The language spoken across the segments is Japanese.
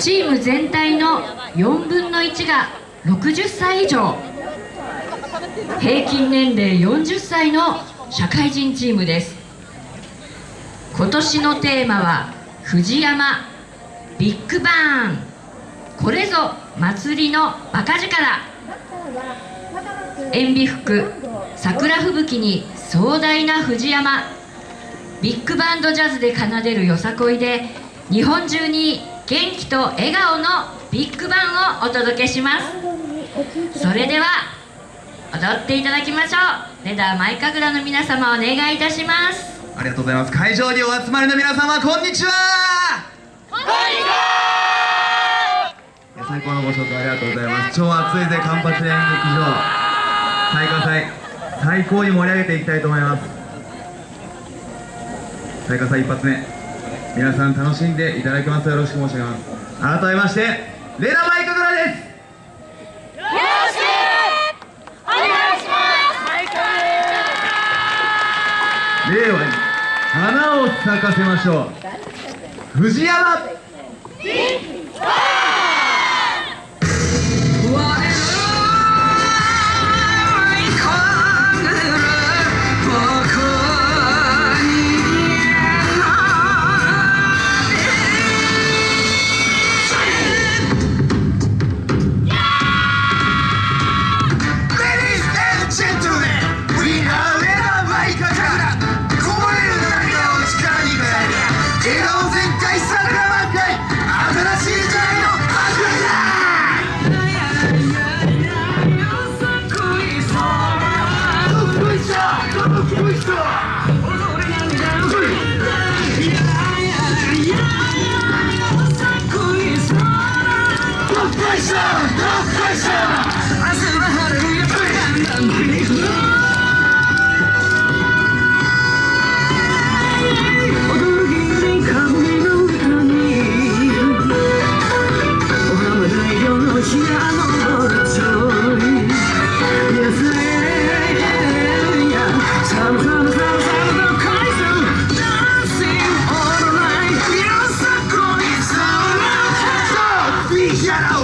チーム全体の4分の1が60歳以上。平均年齢40歳の社会人チームです。今年のテーマは藤山ビッグバーン。これぞ祭りのバカ力。塩ビ服桜吹雪に壮大な藤山。ビッグバンドジャズで奏でるよさこいで日本中に元気と笑顔のビッグバンをお届けします。それでは踊っていただきましょう。レダーマイカグラの皆様お願いいたします。ありがとうございます。会場にお集まりの皆様こんにちは。こんにちは。最高のご紹介ありがとうございます。超暑いぜカンパチ演劇場。最下祭。最高に盛り上げていきたいと思います。最下祭一発目皆さん楽しんでいただきますよろしく申し上げます。改めましてレナマイカグラです。令和に花を咲かせましょう。藤山。No pressure.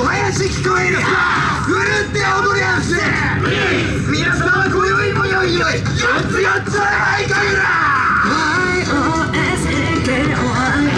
林聞こえる。ぐるって踊りやす皆様今宵もよいよい四つ四つはいかぐら YOSAKOI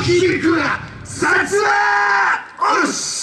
の筋肉は薩摩おろし